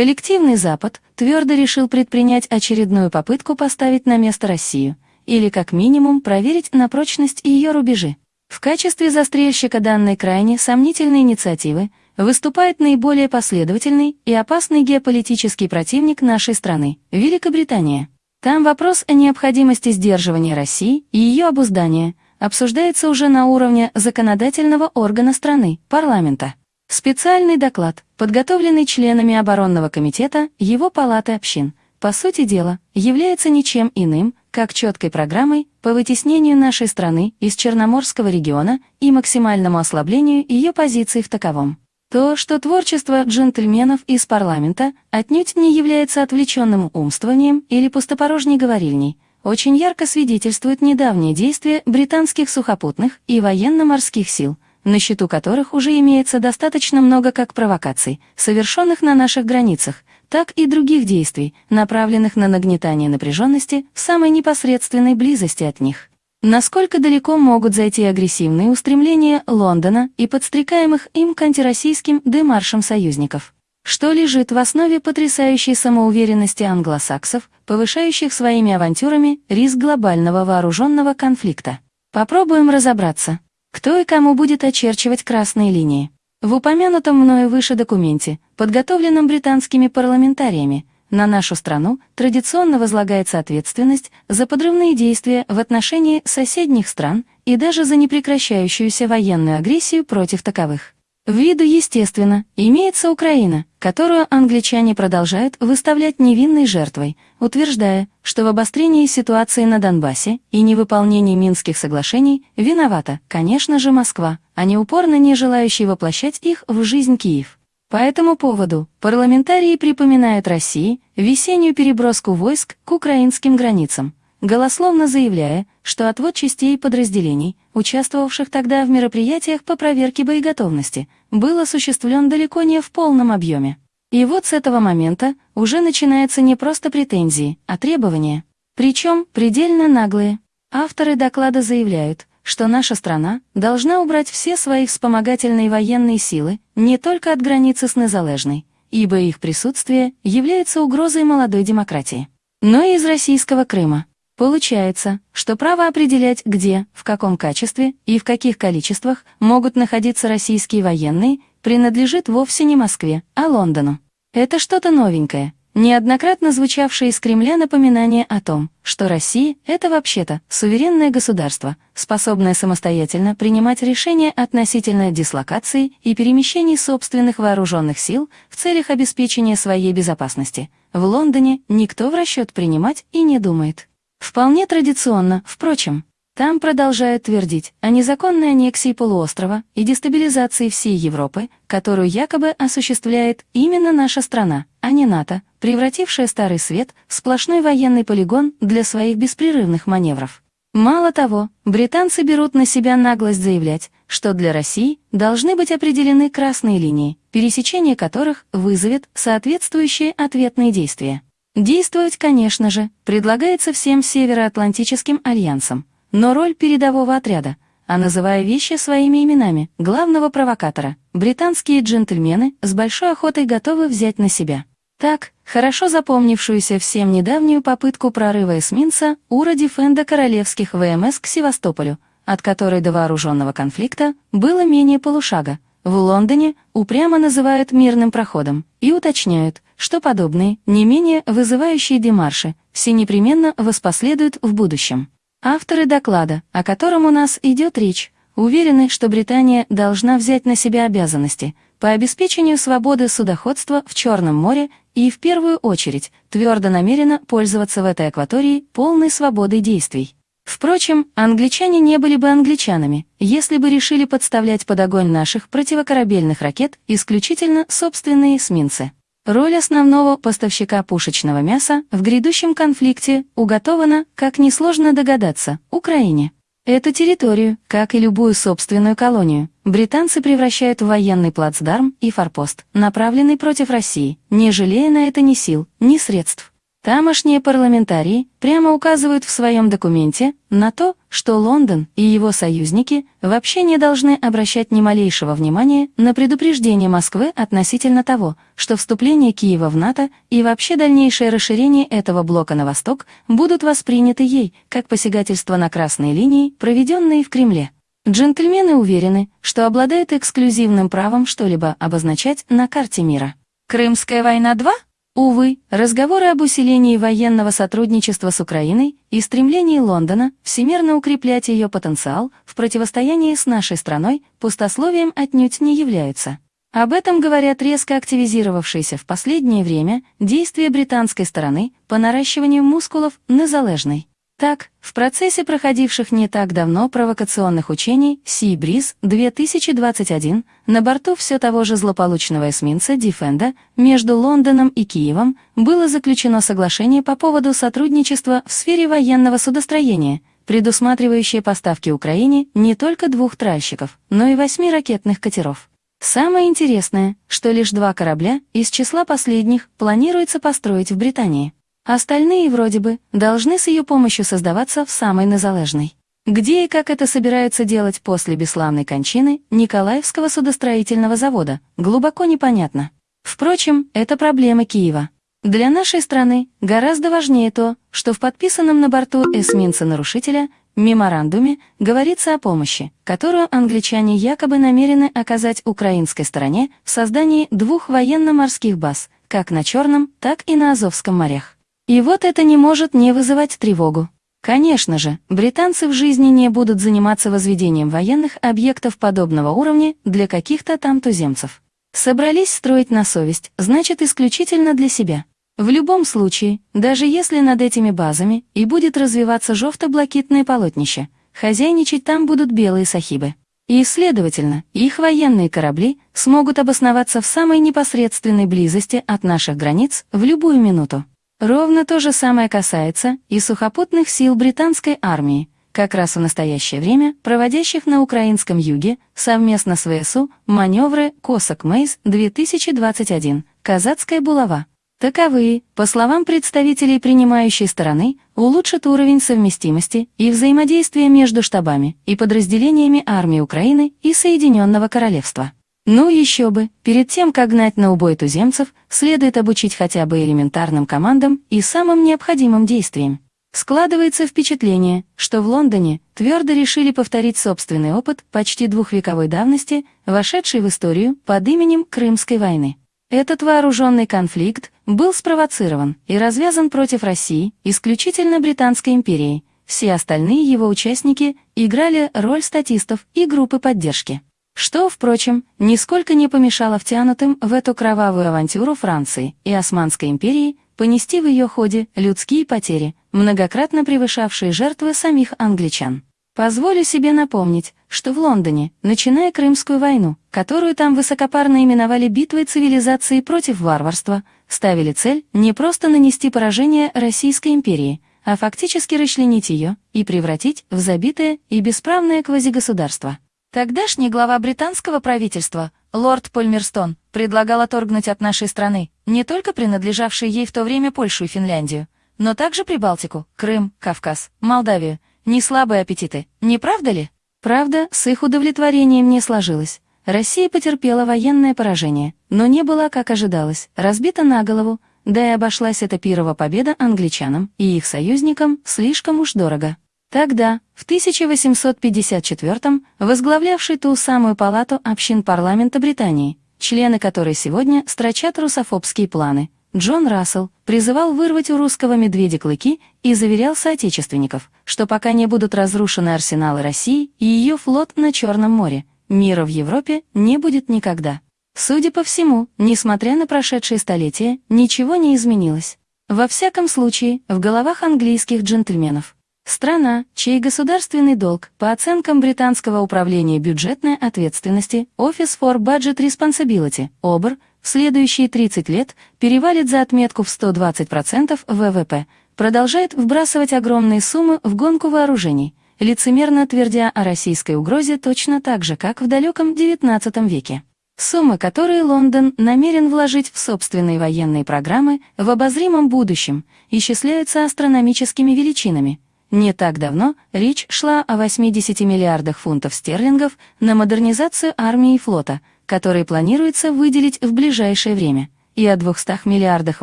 Коллективный Запад твердо решил предпринять очередную попытку поставить на место Россию, или как минимум проверить на прочность ее рубежи. В качестве застрельщика данной крайне сомнительной инициативы выступает наиболее последовательный и опасный геополитический противник нашей страны – Великобритания. Там вопрос о необходимости сдерживания России и ее обуздания обсуждается уже на уровне законодательного органа страны – парламента. Специальный доклад, подготовленный членами оборонного комитета его палаты общин, по сути дела, является ничем иным, как четкой программой по вытеснению нашей страны из Черноморского региона и максимальному ослаблению ее позиций в таковом. То, что творчество джентльменов из парламента отнюдь не является отвлеченным умствованием или пустопорожней говорильней, очень ярко свидетельствует недавние действия британских сухопутных и военно-морских сил – на счету которых уже имеется достаточно много как провокаций, совершенных на наших границах, так и других действий, направленных на нагнетание напряженности в самой непосредственной близости от них. Насколько далеко могут зайти агрессивные устремления Лондона и подстрекаемых им к антироссийским демаршам союзников? Что лежит в основе потрясающей самоуверенности англосаксов, повышающих своими авантюрами риск глобального вооруженного конфликта? Попробуем разобраться. Кто и кому будет очерчивать красные линии? В упомянутом мною выше документе, подготовленном британскими парламентариями, на нашу страну традиционно возлагается ответственность за подрывные действия в отношении соседних стран и даже за непрекращающуюся военную агрессию против таковых. В виду, естественно, имеется Украина, которую англичане продолжают выставлять невинной жертвой, утверждая, что в обострении ситуации на Донбассе и невыполнении Минских соглашений виновата, конечно же, Москва, а не упорно не желающий воплощать их в жизнь Киев. По этому поводу парламентарии припоминают России весеннюю переброску войск к украинским границам, голословно заявляя, что отвод частей и подразделений, участвовавших тогда в мероприятиях по проверке боеготовности, был осуществлен далеко не в полном объеме. И вот с этого момента уже начинаются не просто претензии, а требования. Причем предельно наглые. Авторы доклада заявляют, что наша страна должна убрать все свои вспомогательные военные силы не только от границы с Незалежной, ибо их присутствие является угрозой молодой демократии, но и из российского Крыма. Получается, что право определять, где, в каком качестве и в каких количествах могут находиться российские военные, принадлежит вовсе не Москве, а Лондону. Это что-то новенькое, неоднократно звучавшее из Кремля напоминание о том, что Россия — это вообще-то суверенное государство, способное самостоятельно принимать решения относительно дислокации и перемещений собственных вооруженных сил в целях обеспечения своей безопасности. В Лондоне никто в расчет принимать и не думает. Вполне традиционно, впрочем. Там продолжают твердить о незаконной аннексии полуострова и дестабилизации всей Европы, которую якобы осуществляет именно наша страна, а не НАТО, превратившая Старый Свет в сплошной военный полигон для своих беспрерывных маневров. Мало того, британцы берут на себя наглость заявлять, что для России должны быть определены красные линии, пересечение которых вызовет соответствующие ответные действия. Действовать, конечно же, предлагается всем Североатлантическим альянсам, но роль передового отряда, а называя вещи своими именами, главного провокатора, британские джентльмены с большой охотой готовы взять на себя. Так, хорошо запомнившуюся всем недавнюю попытку прорыва эсминца Ура Дефенда королевских ВМС к Севастополю, от которой до вооруженного конфликта было менее полушага, в Лондоне упрямо называют мирным проходом и уточняют, что подобные, не менее вызывающие демарши, все непременно воспоследуют в будущем. Авторы доклада, о котором у нас идет речь, уверены, что Британия должна взять на себя обязанности по обеспечению свободы судоходства в Черном море и, в первую очередь, твердо намерена пользоваться в этой акватории полной свободой действий. Впрочем, англичане не были бы англичанами, если бы решили подставлять под огонь наших противокорабельных ракет исключительно собственные эсминцы. Роль основного поставщика пушечного мяса в грядущем конфликте уготована, как несложно догадаться, Украине. Эту территорию, как и любую собственную колонию, британцы превращают в военный плацдарм и форпост, направленный против России, не жалея на это ни сил, ни средств. Тамошние парламентарии прямо указывают в своем документе на то, что Лондон и его союзники вообще не должны обращать ни малейшего внимания на предупреждение Москвы относительно того, что вступление Киева в НАТО и вообще дальнейшее расширение этого блока на восток будут восприняты ей как посягательство на красные линии, проведенные в Кремле. Джентльмены уверены, что обладают эксклюзивным правом что-либо обозначать на карте мира. Крымская война 2? Увы, разговоры об усилении военного сотрудничества с Украиной и стремлении Лондона всемирно укреплять ее потенциал в противостоянии с нашей страной пустословием отнюдь не являются. Об этом говорят резко активизировавшиеся в последнее время действия британской стороны по наращиванию мускулов незалежной. Так, в процессе проходивших не так давно провокационных учений Breeze 2021 на борту все того же злополучного эсминца Defender между Лондоном и Киевом было заключено соглашение по поводу сотрудничества в сфере военного судостроения, предусматривающее поставки Украине не только двух тральщиков, но и восьми ракетных катеров. Самое интересное, что лишь два корабля из числа последних планируется построить в Британии. Остальные вроде бы должны с ее помощью создаваться в самой незалежной. Где и как это собираются делать после бесславной кончины Николаевского судостроительного завода, глубоко непонятно. Впрочем, это проблема Киева. Для нашей страны гораздо важнее то, что в подписанном на борту эсминца-нарушителя меморандуме говорится о помощи, которую англичане якобы намерены оказать украинской стороне в создании двух военно-морских баз, как на Черном, так и на Азовском морях. И вот это не может не вызывать тревогу. Конечно же, британцы в жизни не будут заниматься возведением военных объектов подобного уровня для каких-то там туземцев. Собрались строить на совесть, значит исключительно для себя. В любом случае, даже если над этими базами и будет развиваться жовто-блакитное полотнище, хозяйничать там будут белые сахибы. И, следовательно, их военные корабли смогут обосноваться в самой непосредственной близости от наших границ в любую минуту. Ровно то же самое касается и сухопутных сил британской армии, как раз в настоящее время проводящих на украинском юге совместно с ВСУ маневры «Косак Мейс-2021», «Казацкая булава». Таковые, по словам представителей принимающей стороны, улучшат уровень совместимости и взаимодействия между штабами и подразделениями армии Украины и Соединенного Королевства. Ну еще бы, перед тем, как гнать на убой туземцев, следует обучить хотя бы элементарным командам и самым необходимым действиям. Складывается впечатление, что в Лондоне твердо решили повторить собственный опыт почти двухвековой давности, вошедший в историю под именем Крымской войны. Этот вооруженный конфликт был спровоцирован и развязан против России исключительно Британской империей, все остальные его участники играли роль статистов и группы поддержки. Что, впрочем, нисколько не помешало втянутым в эту кровавую авантюру Франции и Османской империи понести в ее ходе людские потери, многократно превышавшие жертвы самих англичан. Позволю себе напомнить, что в Лондоне, начиная Крымскую войну, которую там высокопарно именовали битвой цивилизации против варварства, ставили цель не просто нанести поражение Российской империи, а фактически расчленить ее и превратить в забитое и бесправное квазигосударство. Тогдашний глава британского правительства, лорд Польмерстон, предлагал оторгнуть от нашей страны не только принадлежавшие ей в то время Польшу и Финляндию, но также Прибалтику, Крым, Кавказ, Молдавию. Не слабые аппетиты, не правда ли? Правда, с их удовлетворением не сложилось. Россия потерпела военное поражение, но не была, как ожидалось, разбита на голову, да и обошлась эта пирова победа англичанам и их союзникам слишком уж дорого. Тогда, в 1854-м, возглавлявший ту самую палату общин парламента Британии, члены которой сегодня строчат русофобские планы, Джон Рассел призывал вырвать у русского медведя клыки и заверял соотечественников, что пока не будут разрушены арсеналы России и ее флот на Черном море, мира в Европе не будет никогда. Судя по всему, несмотря на прошедшие столетия, ничего не изменилось. Во всяком случае, в головах английских джентльменов. Страна, чей государственный долг, по оценкам Британского управления бюджетной ответственности Office for Budget Responsibility, ОБР, в следующие 30 лет перевалит за отметку в 120% ВВП, продолжает вбрасывать огромные суммы в гонку вооружений, лицемерно твердя о российской угрозе точно так же, как в далеком XIX веке. Суммы, которые Лондон намерен вложить в собственные военные программы в обозримом будущем, исчисляются астрономическими величинами. Не так давно речь шла о 80 миллиардах фунтов стерлингов на модернизацию армии и флота, которые планируется выделить в ближайшее время, и о 200 миллиардах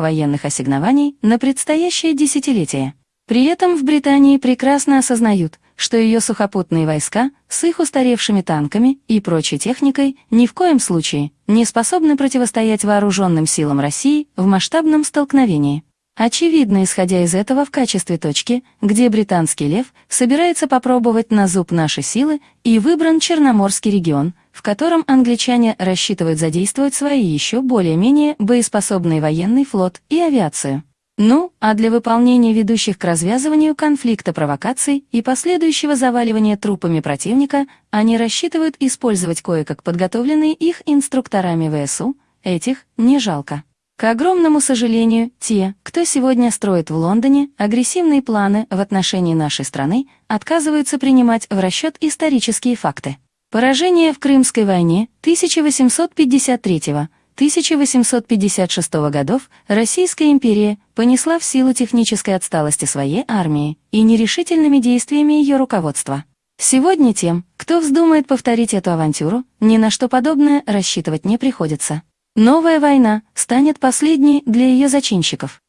военных ассигнований на предстоящее десятилетие. При этом в Британии прекрасно осознают, что ее сухопутные войска с их устаревшими танками и прочей техникой ни в коем случае не способны противостоять вооруженным силам России в масштабном столкновении. Очевидно, исходя из этого в качестве точки, где британский лев собирается попробовать на зуб наши силы, и выбран Черноморский регион, в котором англичане рассчитывают задействовать свои еще более-менее боеспособный военный флот и авиацию. Ну, а для выполнения ведущих к развязыванию конфликта провокаций и последующего заваливания трупами противника они рассчитывают использовать кое-как подготовленные их инструкторами ВСУ, этих не жалко. К огромному сожалению, те, кто сегодня строит в Лондоне агрессивные планы в отношении нашей страны, отказываются принимать в расчет исторические факты. Поражение в Крымской войне 1853 года 1856 годов Российская империя понесла в силу технической отсталости своей армии и нерешительными действиями ее руководства. Сегодня тем, кто вздумает повторить эту авантюру, ни на что подобное рассчитывать не приходится. Новая война станет последней для ее зачинщиков.